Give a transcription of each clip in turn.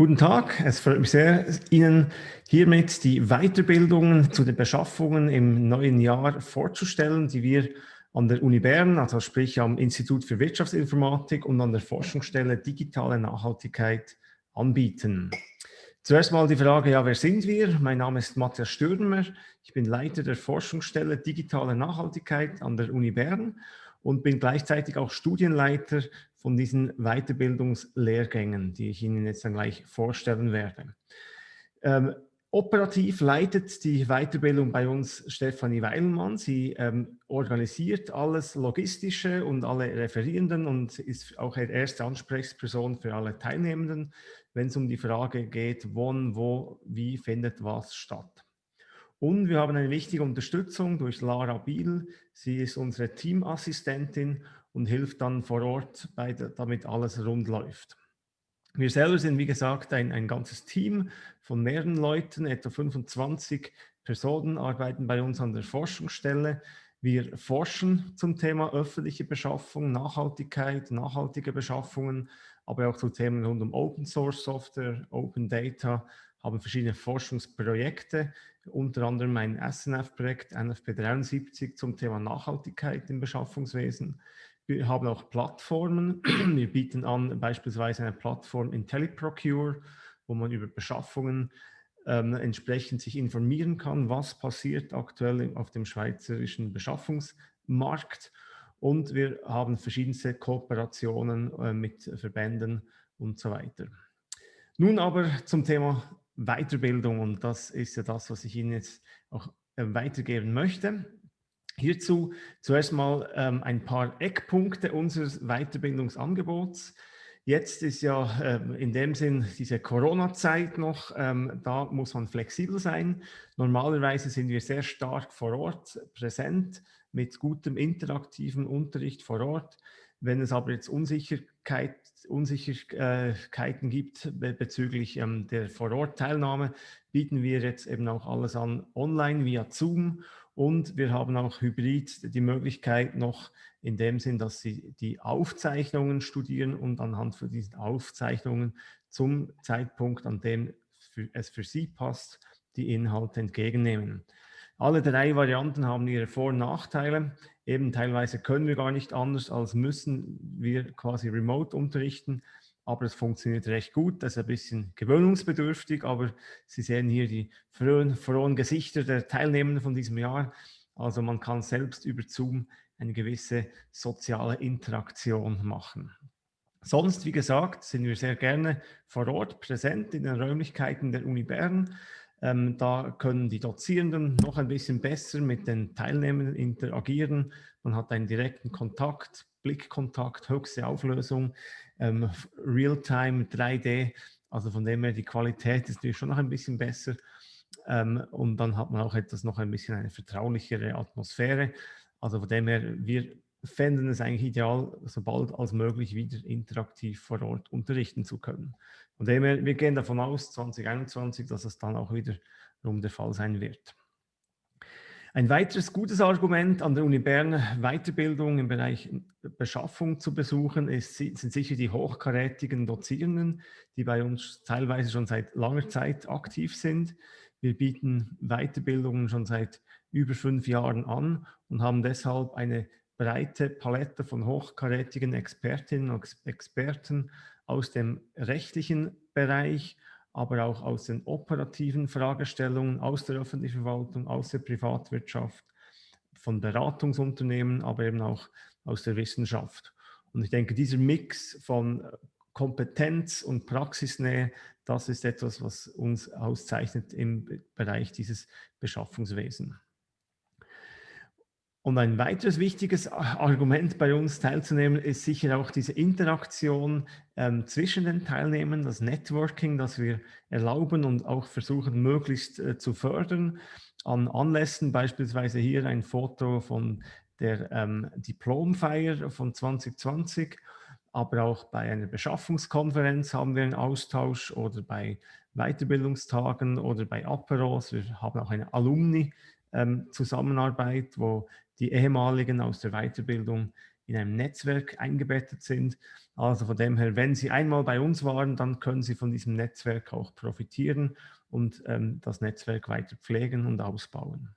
Guten Tag, es freut mich sehr, Ihnen hiermit die Weiterbildungen zu den Beschaffungen im neuen Jahr vorzustellen, die wir an der Uni Bern, also sprich am Institut für Wirtschaftsinformatik und an der Forschungsstelle Digitale Nachhaltigkeit anbieten. Zuerst mal die Frage, ja, wer sind wir? Mein Name ist Matthias Stürmer, ich bin Leiter der Forschungsstelle Digitale Nachhaltigkeit an der Uni Bern und bin gleichzeitig auch Studienleiter von diesen Weiterbildungslehrgängen, die ich Ihnen jetzt dann gleich vorstellen werde. Ähm, operativ leitet die Weiterbildung bei uns Stefanie Weilmann. Sie ähm, organisiert alles Logistische und alle Referierenden und ist auch erste Ansprechperson für alle Teilnehmenden, wenn es um die Frage geht, wann, wo, wie findet was statt. Und wir haben eine wichtige Unterstützung durch Lara Biel. Sie ist unsere Teamassistentin und hilft dann vor Ort, bei, damit alles rund läuft. Wir selber sind, wie gesagt, ein, ein ganzes Team von mehreren Leuten, etwa 25 Personen arbeiten bei uns an der Forschungsstelle. Wir forschen zum Thema öffentliche Beschaffung, Nachhaltigkeit, nachhaltige Beschaffungen, aber auch zu Themen rund um Open Source Software, Open Data, haben verschiedene Forschungsprojekte, unter anderem ein SNF-Projekt, NFP 73 zum Thema Nachhaltigkeit im Beschaffungswesen. Wir haben auch Plattformen. Wir bieten an beispielsweise eine Plattform IntelliProcure, wo man über Beschaffungen ähm, entsprechend sich informieren kann, was passiert aktuell auf dem schweizerischen Beschaffungsmarkt. Und wir haben verschiedenste Kooperationen äh, mit Verbänden und so weiter. Nun aber zum Thema Weiterbildung und das ist ja das, was ich Ihnen jetzt auch äh, weitergeben möchte. Hierzu zuerst mal ähm, ein paar Eckpunkte unseres Weiterbildungsangebots. Jetzt ist ja ähm, in dem Sinn diese Corona-Zeit noch, ähm, da muss man flexibel sein. Normalerweise sind wir sehr stark vor Ort präsent mit gutem interaktiven Unterricht vor Ort. Wenn es aber jetzt Unsicherheit, Unsicherheiten gibt bezüglich ähm, der Vor-Ort-Teilnahme, bieten wir jetzt eben auch alles an online via Zoom und wir haben auch hybrid die Möglichkeit noch in dem Sinn, dass Sie die Aufzeichnungen studieren und anhand von diesen Aufzeichnungen zum Zeitpunkt, an dem es für Sie passt, die Inhalte entgegennehmen. Alle drei Varianten haben ihre Vor- und Nachteile. Eben teilweise können wir gar nicht anders, als müssen wir quasi remote unterrichten aber es funktioniert recht gut. Das ist ein bisschen gewöhnungsbedürftig, aber Sie sehen hier die frohen, frohen Gesichter der Teilnehmenden von diesem Jahr. Also man kann selbst über Zoom eine gewisse soziale Interaktion machen. Sonst, wie gesagt, sind wir sehr gerne vor Ort präsent in den Räumlichkeiten der Uni Bern. Ähm, da können die Dozierenden noch ein bisschen besser mit den Teilnehmenden interagieren. Man hat einen direkten Kontakt, Blickkontakt, höchste Auflösung ähm, Realtime 3D. Also von dem her, die Qualität ist natürlich schon noch ein bisschen besser. Ähm, und dann hat man auch etwas noch ein bisschen eine vertraulichere Atmosphäre. Also von dem her, wir fänden es eigentlich ideal, so bald als möglich wieder interaktiv vor Ort unterrichten zu können. Von dem her, wir gehen davon aus, 2021, dass es dann auch wieder rum der Fall sein wird. Ein weiteres gutes Argument an der Uni Bern Weiterbildung im Bereich Beschaffung zu besuchen ist, sind sicher die hochkarätigen Dozierenden, die bei uns teilweise schon seit langer Zeit aktiv sind. Wir bieten Weiterbildungen schon seit über fünf Jahren an und haben deshalb eine breite Palette von hochkarätigen Expertinnen und Experten aus dem rechtlichen Bereich, aber auch aus den operativen Fragestellungen, aus der öffentlichen Verwaltung, aus der Privatwirtschaft, von Beratungsunternehmen, aber eben auch aus der Wissenschaft. Und ich denke, dieser Mix von Kompetenz und Praxisnähe, das ist etwas, was uns auszeichnet im Bereich dieses Beschaffungswesen. Und ein weiteres wichtiges Argument bei uns teilzunehmen ist sicher auch diese Interaktion ähm, zwischen den Teilnehmern, das Networking, das wir erlauben und auch versuchen möglichst äh, zu fördern. An Anlässen beispielsweise hier ein Foto von der ähm, Diplomfeier von 2020, aber auch bei einer Beschaffungskonferenz haben wir einen Austausch oder bei Weiterbildungstagen oder bei Aperos. Wir haben auch eine Alumni- ähm, wo die ehemaligen aus der Weiterbildung in einem Netzwerk eingebettet sind. Also von dem her, wenn Sie einmal bei uns waren, dann können Sie von diesem Netzwerk auch profitieren und ähm, das Netzwerk weiter pflegen und ausbauen.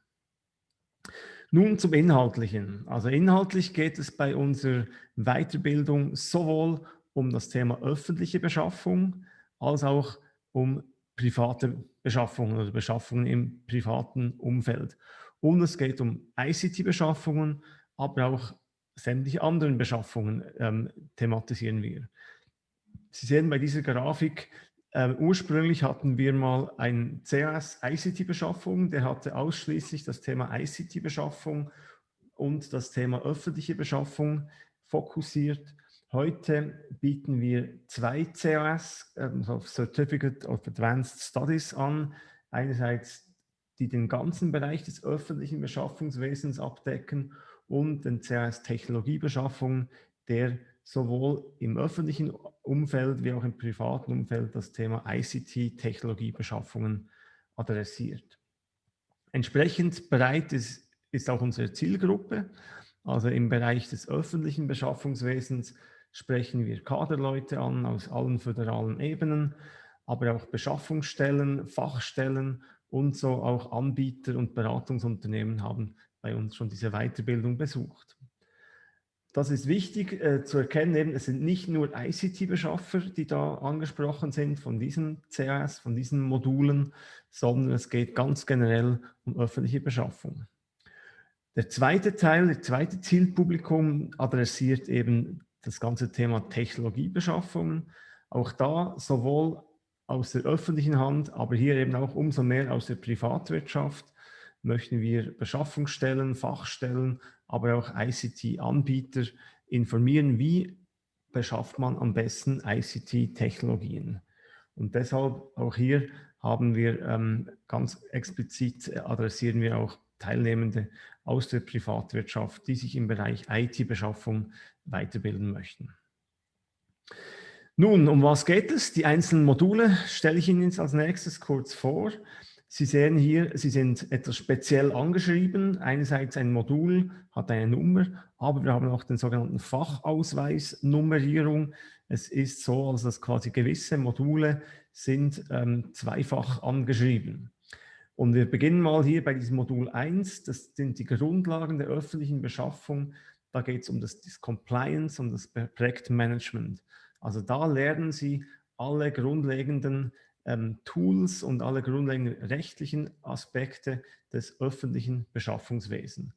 Nun zum Inhaltlichen. Also inhaltlich geht es bei unserer Weiterbildung sowohl um das Thema öffentliche Beschaffung als auch um private Beschaffungen oder Beschaffungen im privaten Umfeld. Und es geht um ICT-Beschaffungen, aber auch sämtliche anderen Beschaffungen ähm, thematisieren wir. Sie sehen bei dieser Grafik, äh, ursprünglich hatten wir mal ein CAS ICT-Beschaffung, der hatte ausschließlich das Thema ICT-Beschaffung und das Thema öffentliche Beschaffung fokussiert. Heute bieten wir zwei CAS, also Certificate of Advanced Studies an. Einerseits, die den ganzen Bereich des öffentlichen Beschaffungswesens abdecken und den CAS Technologiebeschaffung, der sowohl im öffentlichen Umfeld wie auch im privaten Umfeld das Thema ICT-Technologiebeschaffungen adressiert. Entsprechend breit ist, ist auch unsere Zielgruppe. Also im Bereich des öffentlichen Beschaffungswesens sprechen wir Kaderleute an aus allen föderalen Ebenen, aber auch Beschaffungsstellen, Fachstellen und so auch Anbieter und Beratungsunternehmen haben bei uns schon diese Weiterbildung besucht. Das ist wichtig äh, zu erkennen, eben, es sind nicht nur ICT-Beschaffer, die da angesprochen sind von diesen CAS, von diesen Modulen, sondern es geht ganz generell um öffentliche Beschaffung. Der zweite Teil, der zweite Zielpublikum adressiert eben das ganze Thema Technologiebeschaffungen. Auch da sowohl aus der öffentlichen Hand, aber hier eben auch umso mehr aus der Privatwirtschaft möchten wir Beschaffungsstellen, Fachstellen, aber auch ICT-Anbieter informieren, wie beschafft man am besten ICT-Technologien. Und deshalb auch hier haben wir ähm, ganz explizit adressieren wir auch Teilnehmende aus der Privatwirtschaft, die sich im Bereich IT-Beschaffung weiterbilden möchten. Nun, um was geht es? Die einzelnen Module stelle ich Ihnen jetzt als nächstes kurz vor. Sie sehen hier, sie sind etwas speziell angeschrieben. Einerseits ein Modul hat eine Nummer, aber wir haben auch den sogenannten Fachausweis Nummerierung. Es ist so, also dass quasi gewisse Module sind ähm, zweifach angeschrieben. Und wir beginnen mal hier bei diesem Modul 1. Das sind die Grundlagen der öffentlichen Beschaffung. Da geht es um das, das Compliance und das Projektmanagement. Also da lernen Sie alle grundlegenden ähm, Tools und alle grundlegenden rechtlichen Aspekte des öffentlichen Beschaffungswesens.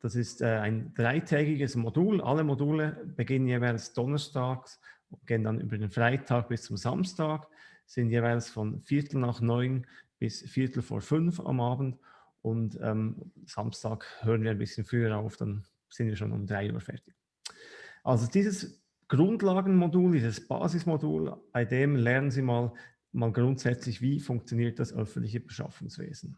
Das ist äh, ein dreitägiges Modul. Alle Module beginnen jeweils donnerstags, gehen dann über den Freitag bis zum Samstag, sind jeweils von Viertel nach neun bis Viertel vor fünf am Abend und ähm, Samstag hören wir ein bisschen früher auf, dann sind wir schon um drei Uhr fertig. Also dieses Grundlagenmodul, dieses Basismodul, bei dem lernen Sie mal, mal grundsätzlich, wie funktioniert das öffentliche Beschaffungswesen.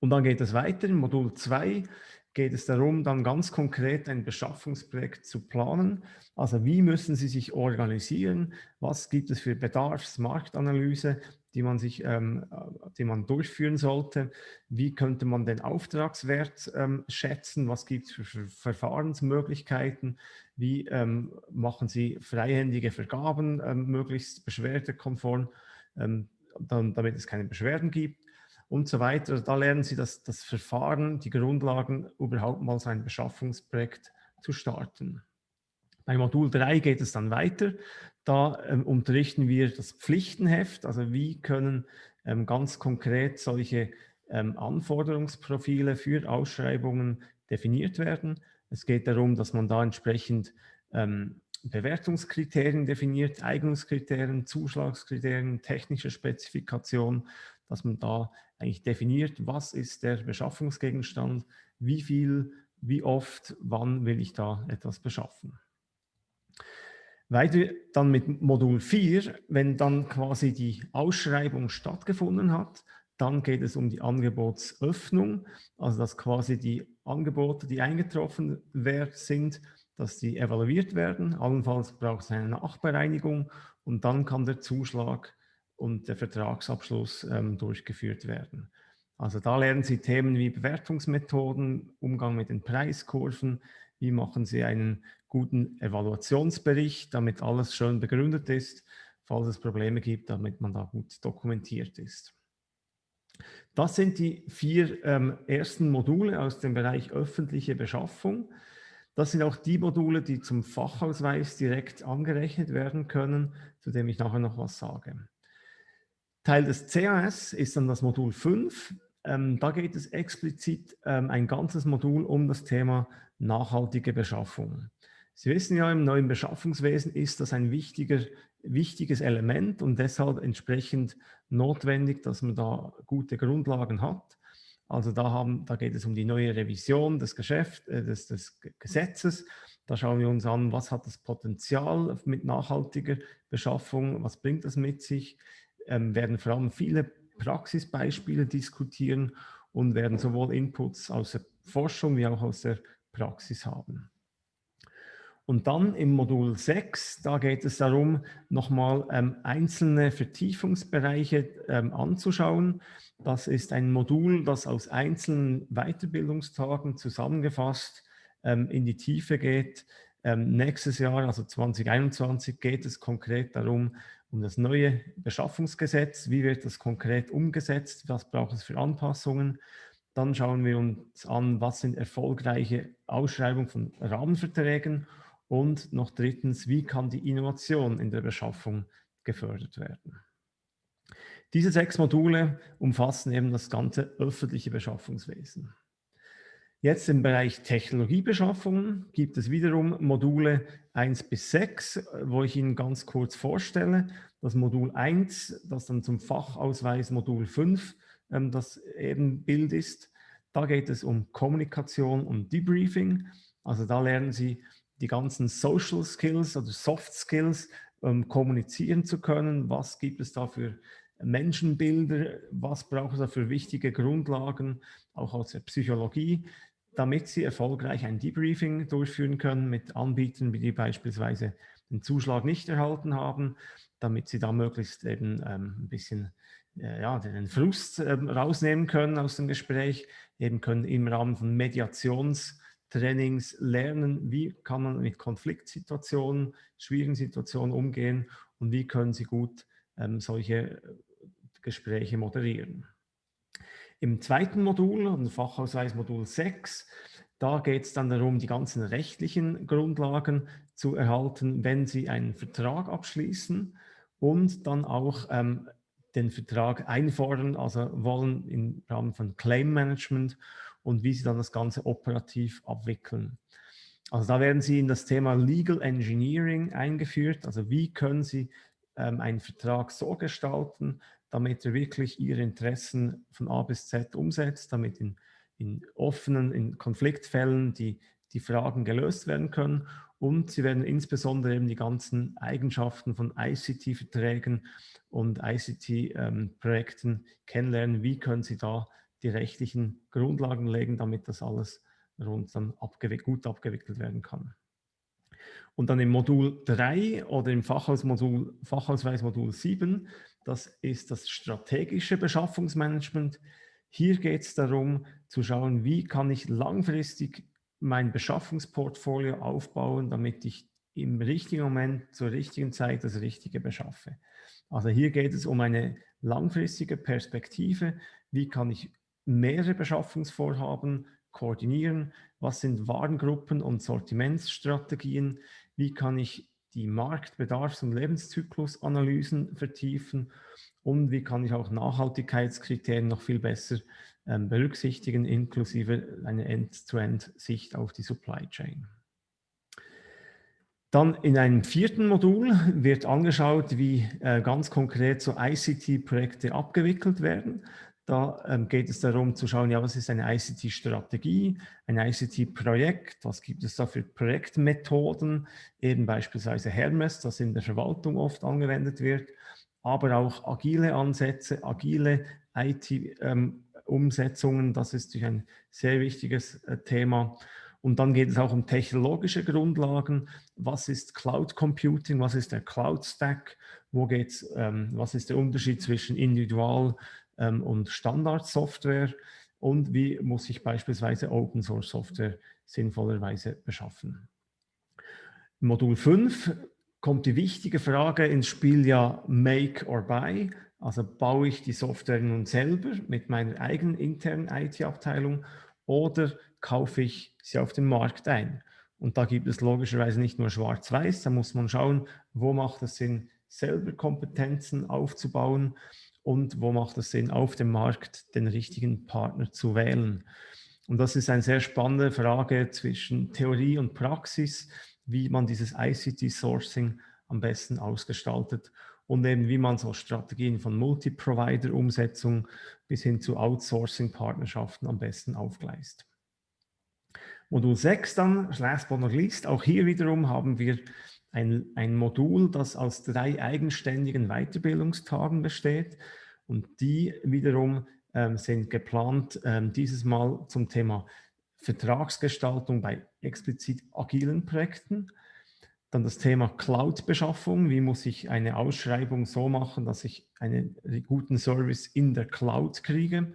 Und dann geht es weiter. In Modul 2 geht es darum, dann ganz konkret ein Beschaffungsprojekt zu planen. Also wie müssen Sie sich organisieren? Was gibt es für Bedarfsmarktanalyse? die man sich, ähm, äh, die man durchführen sollte. Wie könnte man den Auftragswert ähm, schätzen? Was gibt es für, für, Verfahrensmöglichkeiten? Wie ähm, machen Sie freihändige Vergaben ähm, möglichst beschwerdekonform, ähm, dann, damit es keine Beschwerden gibt? Und so weiter. Da lernen Sie das, das Verfahren, die Grundlagen, überhaupt mal sein Beschaffungsprojekt zu starten. Bei Modul 3 geht es dann weiter. Da ähm, unterrichten wir das Pflichtenheft, also wie können ähm, ganz konkret solche ähm, Anforderungsprofile für Ausschreibungen definiert werden. Es geht darum, dass man da entsprechend ähm, Bewertungskriterien definiert, Eignungskriterien, Zuschlagskriterien, technische Spezifikation, dass man da eigentlich definiert, was ist der Beschaffungsgegenstand, wie viel, wie oft, wann will ich da etwas beschaffen. Weiter dann mit Modul 4, wenn dann quasi die Ausschreibung stattgefunden hat, dann geht es um die Angebotsöffnung, also dass quasi die Angebote, die eingetroffen sind, dass die evaluiert werden. Allenfalls braucht es eine Nachbereinigung und dann kann der Zuschlag und der Vertragsabschluss ähm, durchgeführt werden. Also da lernen Sie Themen wie Bewertungsmethoden, Umgang mit den Preiskurven, wie machen Sie einen guten Evaluationsbericht, damit alles schön begründet ist, falls es Probleme gibt, damit man da gut dokumentiert ist. Das sind die vier ähm, ersten Module aus dem Bereich öffentliche Beschaffung. Das sind auch die Module, die zum Fachausweis direkt angerechnet werden können, zu dem ich nachher noch was sage. Teil des CAS ist dann das Modul 5. Ähm, da geht es explizit ähm, ein ganzes Modul um das Thema nachhaltige Beschaffung. Sie wissen ja, im neuen Beschaffungswesen ist das ein wichtiger, wichtiges Element und deshalb entsprechend notwendig, dass man da gute Grundlagen hat. Also da, haben, da geht es um die neue Revision des, Geschäft, äh, des, des Gesetzes. Da schauen wir uns an, was hat das Potenzial mit nachhaltiger Beschaffung, was bringt das mit sich. Ähm, werden vor allem viele Praxisbeispiele diskutieren und werden sowohl Inputs aus der Forschung wie auch aus der Praxis haben. Und dann im Modul 6, da geht es darum, nochmal ähm, einzelne Vertiefungsbereiche ähm, anzuschauen. Das ist ein Modul, das aus einzelnen Weiterbildungstagen zusammengefasst ähm, in die Tiefe geht. Ähm, nächstes Jahr, also 2021, geht es konkret darum, um das neue Beschaffungsgesetz. Wie wird das konkret umgesetzt? Was braucht es für Anpassungen? Dann schauen wir uns an, was sind erfolgreiche Ausschreibungen von Rahmenverträgen und noch drittens, wie kann die Innovation in der Beschaffung gefördert werden. Diese sechs Module umfassen eben das ganze öffentliche Beschaffungswesen. Jetzt im Bereich Technologiebeschaffung gibt es wiederum Module 1 bis 6, wo ich Ihnen ganz kurz vorstelle. Das Modul 1, das dann zum Fachausweis Modul 5 ähm, das eben Bild ist. Da geht es um Kommunikation und Debriefing. Also da lernen Sie die ganzen Social Skills oder Soft Skills ähm, kommunizieren zu können. Was gibt es da für Menschenbilder? Was braucht es da für wichtige Grundlagen, auch aus der Psychologie, damit Sie erfolgreich ein Debriefing durchführen können mit Anbietern, die beispielsweise den Zuschlag nicht erhalten haben, damit Sie da möglichst eben ähm, ein bisschen äh, ja, den Frust ähm, rausnehmen können aus dem Gespräch, eben können im Rahmen von Mediations- Trainings lernen, wie kann man mit Konfliktsituationen, schwierigen Situationen umgehen und wie können Sie gut ähm, solche äh, Gespräche moderieren. Im zweiten Modul, im Fachausweis Modul 6, da geht es dann darum, die ganzen rechtlichen Grundlagen zu erhalten, wenn Sie einen Vertrag abschließen und dann auch ähm, den Vertrag einfordern, also wollen im Rahmen von Claim Management und wie Sie dann das Ganze operativ abwickeln. Also da werden Sie in das Thema Legal Engineering eingeführt. Also wie können Sie ähm, einen Vertrag so gestalten, damit er wirklich Ihre Interessen von A bis Z umsetzt, damit in, in offenen, in Konfliktfällen die, die Fragen gelöst werden können. Und Sie werden insbesondere eben die ganzen Eigenschaften von ICT-Verträgen und ICT-Projekten ähm, kennenlernen. Wie können Sie da die rechtlichen Grundlagen legen, damit das alles rund dann abgewick gut abgewickelt werden kann. Und dann im Modul 3 oder im Fachausmodul, Fachausweismodul 7, das ist das strategische Beschaffungsmanagement. Hier geht es darum zu schauen, wie kann ich langfristig mein Beschaffungsportfolio aufbauen, damit ich im richtigen Moment zur richtigen Zeit das Richtige beschaffe. Also hier geht es um eine langfristige Perspektive. Wie kann ich mehrere Beschaffungsvorhaben koordinieren? Was sind Warengruppen und Sortimentsstrategien? Wie kann ich die Marktbedarfs- und Lebenszyklusanalysen vertiefen? Und wie kann ich auch Nachhaltigkeitskriterien noch viel besser ähm, berücksichtigen, inklusive einer End-to-End-Sicht auf die Supply Chain? Dann in einem vierten Modul wird angeschaut, wie äh, ganz konkret so ICT-Projekte abgewickelt werden. Da ähm, geht es darum zu schauen, ja, was ist eine ICT-Strategie, ein ICT-Projekt, was gibt es da für Projektmethoden, eben beispielsweise Hermes, das in der Verwaltung oft angewendet wird, aber auch agile Ansätze, agile IT-Umsetzungen, ähm, das ist ein sehr wichtiges äh, Thema. Und dann geht es auch um technologische Grundlagen. Was ist Cloud Computing? Was ist der Cloud Stack? Wo geht's, ähm, was ist der Unterschied zwischen Individual- ähm, und Standardsoftware. und wie muss ich beispielsweise Open Source Software sinnvollerweise beschaffen. Modul 5 kommt die wichtige Frage ins Spiel ja Make or Buy. Also baue ich die Software nun selber mit meiner eigenen internen IT-Abteilung oder kaufe ich sie auf dem Markt ein? Und da gibt es logischerweise nicht nur schwarz-weiß, da muss man schauen, wo macht es Sinn, selber Kompetenzen aufzubauen und wo macht es Sinn, auf dem Markt den richtigen Partner zu wählen. Und das ist eine sehr spannende Frage zwischen Theorie und Praxis, wie man dieses ICT-Sourcing am besten ausgestaltet und eben wie man so Strategien von Multi-Provider-Umsetzung bis hin zu Outsourcing-Partnerschaften am besten aufgleist. Modul 6 dann, last but not least, auch hier wiederum haben wir ein, ein Modul, das aus drei eigenständigen Weiterbildungstagen besteht und die wiederum ähm, sind geplant ähm, dieses Mal zum Thema Vertragsgestaltung bei explizit agilen Projekten. Dann das Thema Cloud-Beschaffung. Wie muss ich eine Ausschreibung so machen, dass ich einen guten Service in der Cloud kriege?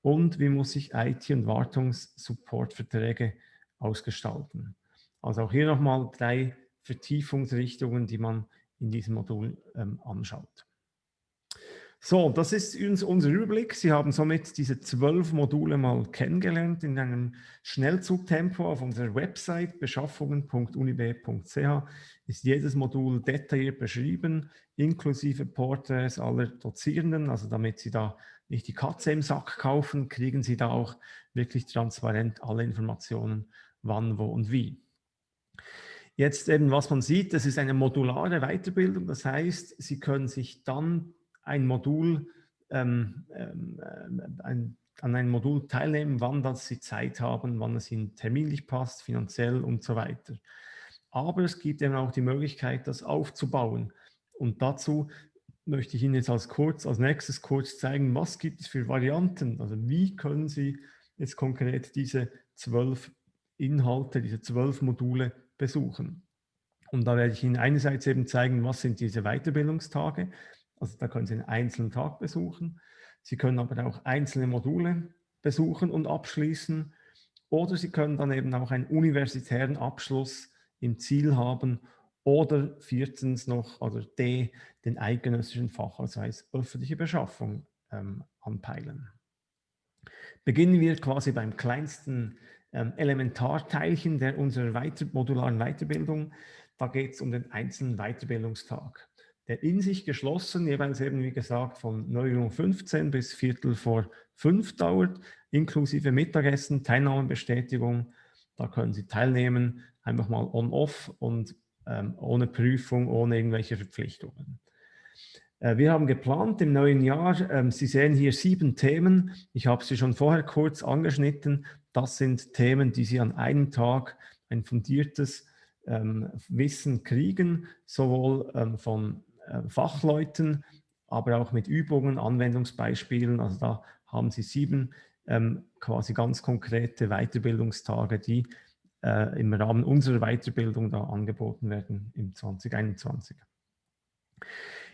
Und wie muss ich IT- und Wartungssupportverträge ausgestalten? Also auch hier nochmal drei Vertiefungsrichtungen, die man in diesem Modul ähm, anschaut. So, das ist unser Überblick. Sie haben somit diese zwölf Module mal kennengelernt in einem Schnellzugtempo auf unserer Website beschaffungen.unib.ch ist jedes Modul detailliert beschrieben, inklusive Porträts aller Dozierenden, also damit Sie da nicht die Katze im Sack kaufen, kriegen Sie da auch wirklich transparent alle Informationen, wann, wo und wie. Jetzt eben, was man sieht, das ist eine modulare Weiterbildung, das heißt, Sie können sich dann ein Modul, ähm, ähm, äh, ein, an einem Modul teilnehmen, wann das Sie Zeit haben, wann es Ihnen terminlich passt, finanziell und so weiter. Aber es gibt eben auch die Möglichkeit, das aufzubauen. Und dazu möchte ich Ihnen jetzt als, kurz, als nächstes kurz zeigen, was gibt es für Varianten. Also wie können Sie jetzt konkret diese zwölf Inhalte, diese zwölf Module besuchen. Und da werde ich Ihnen einerseits eben zeigen, was sind diese Weiterbildungstage, also da können Sie einen einzelnen Tag besuchen. Sie können aber auch einzelne Module besuchen und abschließen. Oder Sie können dann eben auch einen universitären Abschluss im Ziel haben. Oder viertens noch, oder D, den eidgenössischen Fachausweis öffentliche Beschaffung ähm, anpeilen. Beginnen wir quasi beim kleinsten ähm, Elementarteilchen der unserer weiter, modularen Weiterbildung. Da geht es um den einzelnen Weiterbildungstag in sich geschlossen, jeweils eben wie gesagt von 9.15 Uhr bis Viertel vor fünf dauert, inklusive Mittagessen, Teilnahmebestätigung. Da können Sie teilnehmen, einfach mal on-off und ähm, ohne Prüfung, ohne irgendwelche Verpflichtungen. Äh, wir haben geplant im neuen Jahr, ähm, Sie sehen hier sieben Themen. Ich habe sie schon vorher kurz angeschnitten. Das sind Themen, die Sie an einem Tag ein fundiertes ähm, Wissen kriegen, sowohl ähm, von äh, Fachleuten, aber auch mit Übungen, Anwendungsbeispielen. Also da haben Sie sieben ähm, quasi ganz konkrete Weiterbildungstage, die äh, im Rahmen unserer Weiterbildung da angeboten werden im 2021.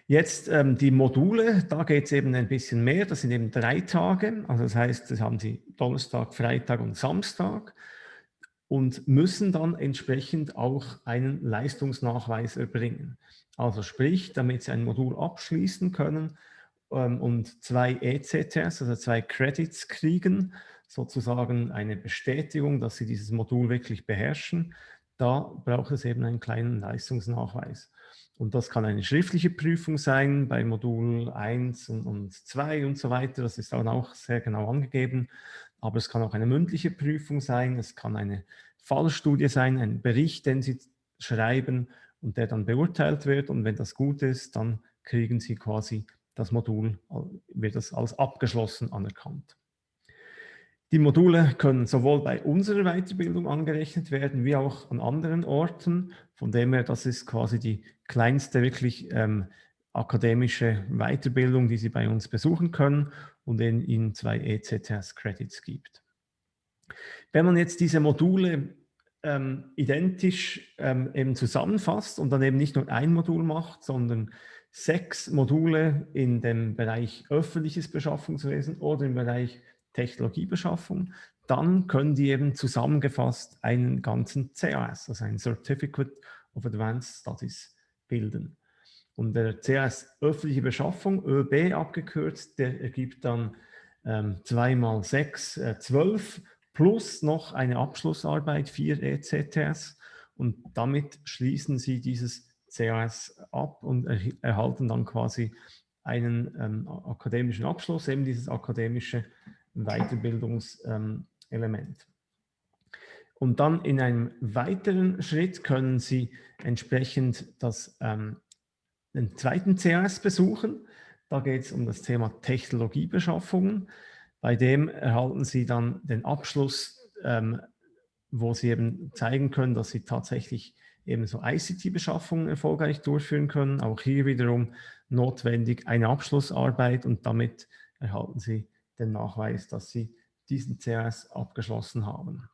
Jetzt ähm, die Module, da geht es eben ein bisschen mehr, das sind eben drei Tage, also das heißt, das haben Sie Donnerstag, Freitag und Samstag und müssen dann entsprechend auch einen Leistungsnachweis erbringen. Also sprich, damit Sie ein Modul abschließen können ähm, und zwei ECTS, also zwei Credits kriegen, sozusagen eine Bestätigung, dass Sie dieses Modul wirklich beherrschen, da braucht es eben einen kleinen Leistungsnachweis. Und das kann eine schriftliche Prüfung sein bei Modul 1 und, und 2 und so weiter. Das ist dann auch sehr genau angegeben. Aber es kann auch eine mündliche Prüfung sein. Es kann eine Fallstudie sein, ein Bericht, den Sie schreiben und der dann beurteilt wird. Und wenn das gut ist, dann kriegen Sie quasi das Modul, wird das als abgeschlossen anerkannt. Die Module können sowohl bei unserer Weiterbildung angerechnet werden, wie auch an anderen Orten. Von dem her, das ist quasi die kleinste wirklich ähm, akademische Weiterbildung, die Sie bei uns besuchen können und in Ihnen zwei ECTS-Credits gibt. Wenn man jetzt diese Module ähm, identisch ähm, eben zusammenfasst und dann eben nicht nur ein Modul macht, sondern sechs Module in dem Bereich öffentliches Beschaffungswesen oder im Bereich Technologiebeschaffung, dann können die eben zusammengefasst einen ganzen CAS, also ein Certificate of Advanced Studies, bilden. Und der CAS öffentliche Beschaffung, ÖB abgekürzt, der ergibt dann ähm, 2 mal 6, äh, 12 plus noch eine Abschlussarbeit, 4 ECTS. Und damit schließen Sie dieses CAS ab und er, erhalten dann quasi einen ähm, akademischen Abschluss, eben dieses akademische Weiterbildungselement. Und dann in einem weiteren Schritt können Sie entsprechend das, ähm, den zweiten CAS besuchen. Da geht es um das Thema Technologiebeschaffungen. Bei dem erhalten Sie dann den Abschluss, ähm, wo Sie eben zeigen können, dass Sie tatsächlich eben so ICT-Beschaffungen erfolgreich durchführen können. Auch hier wiederum notwendig eine Abschlussarbeit und damit erhalten Sie den Nachweis, dass Sie diesen CRS abgeschlossen haben.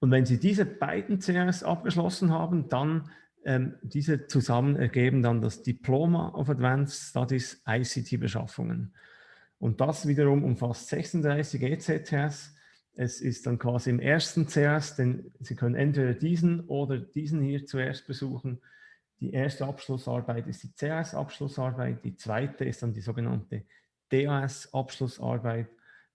Und wenn Sie diese beiden CRS abgeschlossen haben, dann ähm, diese zusammen ergeben dann das Diploma of Advanced Studies ICT-Beschaffungen. Und das wiederum umfasst 36 ECTS. Es ist dann quasi im ersten CRS, denn Sie können entweder diesen oder diesen hier zuerst besuchen. Die erste Abschlussarbeit ist die CRS-Abschlussarbeit, die zweite ist dann die sogenannte DAS-Abschlussarbeit.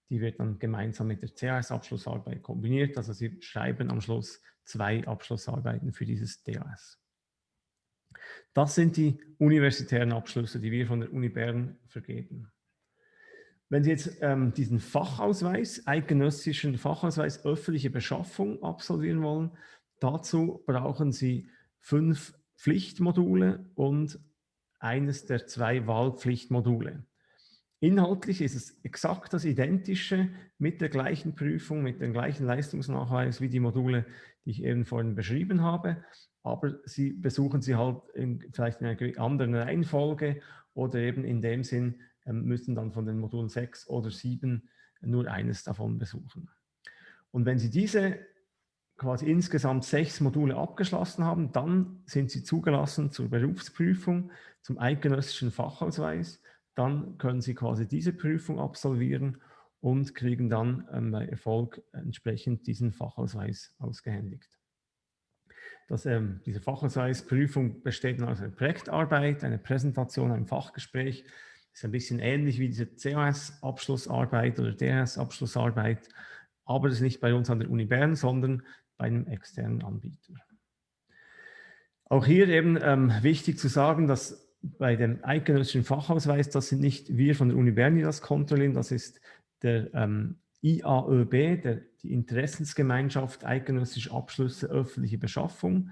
Die wird dann gemeinsam mit der CRS-Abschlussarbeit kombiniert. Also Sie schreiben am Schluss zwei Abschlussarbeiten für dieses DAS. Das sind die universitären Abschlüsse, die wir von der Uni Bern vergeben. Wenn Sie jetzt ähm, diesen Fachausweis, eidgenössischen Fachausweis öffentliche Beschaffung absolvieren wollen, dazu brauchen Sie fünf Pflichtmodule und eines der zwei Wahlpflichtmodule. Inhaltlich ist es exakt das Identische mit der gleichen Prüfung, mit dem gleichen Leistungsnachweis wie die Module, die ich eben vorhin beschrieben habe, aber Sie besuchen sie halt in, vielleicht in einer anderen Reihenfolge oder eben in dem Sinn ähm, müssen dann von den Modulen 6 oder 7 nur eines davon besuchen. Und wenn Sie diese quasi insgesamt sechs Module abgeschlossen haben, dann sind Sie zugelassen zur Berufsprüfung, zum eidgenössischen Fachausweis. Dann können Sie quasi diese Prüfung absolvieren und kriegen dann ähm, bei Erfolg entsprechend diesen Fachausweis ausgehändigt. Das, ähm, diese Fachausweisprüfung besteht aus einer Projektarbeit, einer Präsentation, einem Fachgespräch ist ein bisschen ähnlich wie diese COS-Abschlussarbeit oder DRS-Abschlussarbeit, aber das ist nicht bei uns an der Uni Bern, sondern bei einem externen Anbieter. Auch hier eben ähm, wichtig zu sagen, dass bei dem eidgenössischen Fachausweis, das sind nicht wir von der Uni Bern, die das kontrollieren, das ist der ähm, IAÖB, der, die Interessensgemeinschaft Eidgenössische Abschlüsse öffentliche Beschaffung.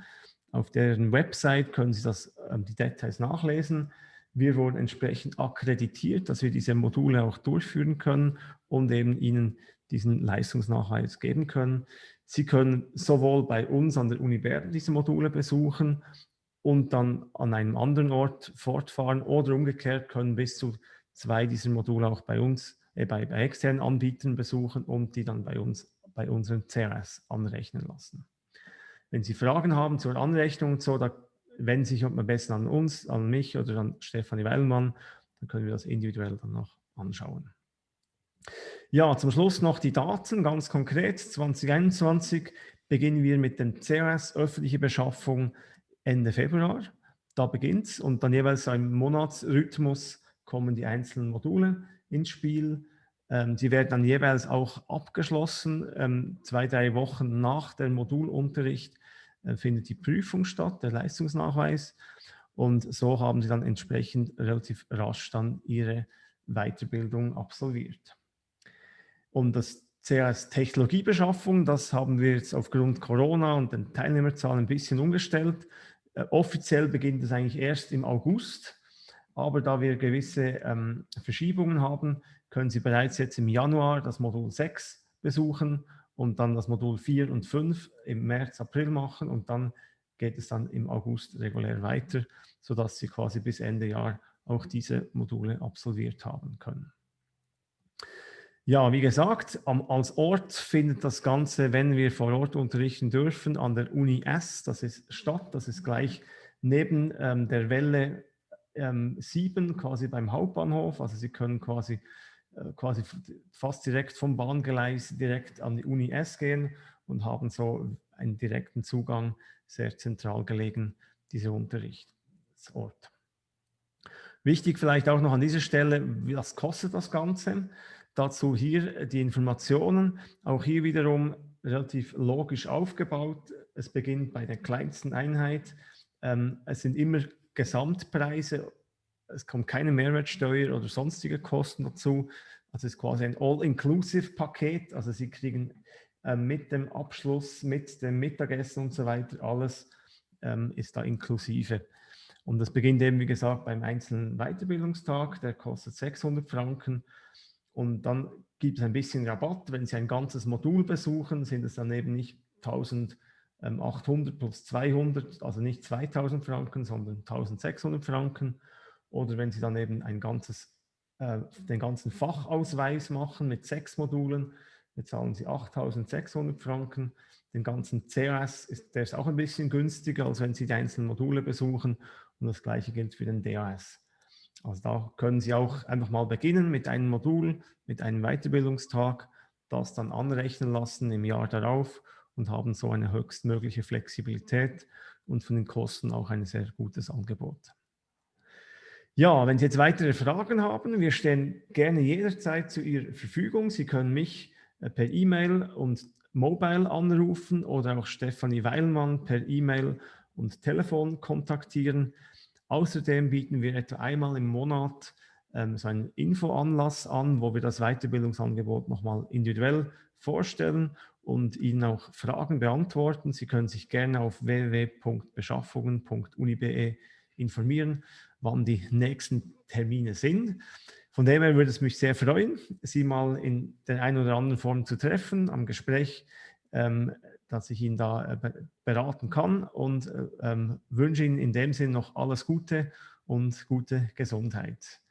Auf deren Website können Sie das, ähm, die Details nachlesen. Wir wurden entsprechend akkreditiert, dass wir diese Module auch durchführen können und eben Ihnen diesen Leistungsnachweis geben können. Sie können sowohl bei uns an der Uni Bern diese Module besuchen und dann an einem anderen Ort fortfahren oder umgekehrt können bis zu zwei dieser Module auch bei uns, äh, bei, bei externen Anbietern besuchen und die dann bei uns, bei unseren CRS anrechnen lassen. Wenn Sie Fragen haben zur Anrechnung und so, da wenden Sie sich am besten an uns, an mich oder an Stefanie Weilmann, dann können wir das individuell dann noch anschauen. Ja, zum Schluss noch die Daten, ganz konkret. 2021 beginnen wir mit dem COS, öffentliche Beschaffung, Ende Februar. Da beginnt es und dann jeweils im Monatsrhythmus kommen die einzelnen Module ins Spiel. Ähm, sie werden dann jeweils auch abgeschlossen. Ähm, zwei, drei Wochen nach dem Modulunterricht äh, findet die Prüfung statt, der Leistungsnachweis. Und so haben sie dann entsprechend relativ rasch dann ihre Weiterbildung absolviert. Und das CS Technologiebeschaffung, das haben wir jetzt aufgrund Corona und den Teilnehmerzahlen ein bisschen umgestellt. Äh, offiziell beginnt es eigentlich erst im August, aber da wir gewisse ähm, Verschiebungen haben, können Sie bereits jetzt im Januar das Modul 6 besuchen und dann das Modul 4 und 5 im März, April machen und dann geht es dann im August regulär weiter, sodass Sie quasi bis Ende Jahr auch diese Module absolviert haben können. Ja, wie gesagt, als Ort findet das Ganze, wenn wir vor Ort unterrichten dürfen, an der Uni S, das ist Stadt, das ist gleich neben ähm, der Welle ähm, 7, quasi beim Hauptbahnhof. Also Sie können quasi äh, quasi fast direkt vom Bahngleis direkt an die Uni S gehen und haben so einen direkten Zugang, sehr zentral gelegen, dieser Unterrichtsort. Wichtig vielleicht auch noch an dieser Stelle, was kostet das Ganze? Dazu hier die Informationen, auch hier wiederum relativ logisch aufgebaut. Es beginnt bei der kleinsten Einheit. Ähm, es sind immer Gesamtpreise, es kommt keine Mehrwertsteuer oder sonstige Kosten dazu. Also es ist quasi ein All-Inclusive-Paket. Also Sie kriegen äh, mit dem Abschluss, mit dem Mittagessen und so weiter, alles ähm, ist da inklusive. Und das beginnt eben, wie gesagt, beim einzelnen Weiterbildungstag, der kostet 600 Franken. Und dann gibt es ein bisschen Rabatt. Wenn Sie ein ganzes Modul besuchen, sind es dann eben nicht 1800 plus 200, also nicht 2000 Franken, sondern 1600 Franken. Oder wenn Sie dann eben ein ganzes, äh, den ganzen Fachausweis machen mit sechs Modulen, bezahlen Sie 8600 Franken. Den ganzen CAS ist der ist auch ein bisschen günstiger, als wenn Sie die einzelnen Module besuchen. Und das gleiche gilt für den DAS. Also da können Sie auch einfach mal beginnen mit einem Modul, mit einem Weiterbildungstag, das dann anrechnen lassen im Jahr darauf und haben so eine höchstmögliche Flexibilität und von den Kosten auch ein sehr gutes Angebot. Ja, wenn Sie jetzt weitere Fragen haben, wir stehen gerne jederzeit zu Ihrer Verfügung. Sie können mich äh, per E-Mail und Mobile anrufen oder auch Stefanie Weilmann per E-Mail und Telefon kontaktieren. Außerdem bieten wir etwa einmal im Monat ähm, so einen Infoanlass an, wo wir das Weiterbildungsangebot nochmal individuell vorstellen und Ihnen auch Fragen beantworten. Sie können sich gerne auf www.beschaffungen.uni.be informieren, wann die nächsten Termine sind. Von dem her würde es mich sehr freuen, Sie mal in der einen oder anderen Form zu treffen, am Gespräch, ähm, dass ich Ihnen da äh, beraten kann und äh, ähm, wünsche Ihnen in dem Sinn noch alles Gute und gute Gesundheit.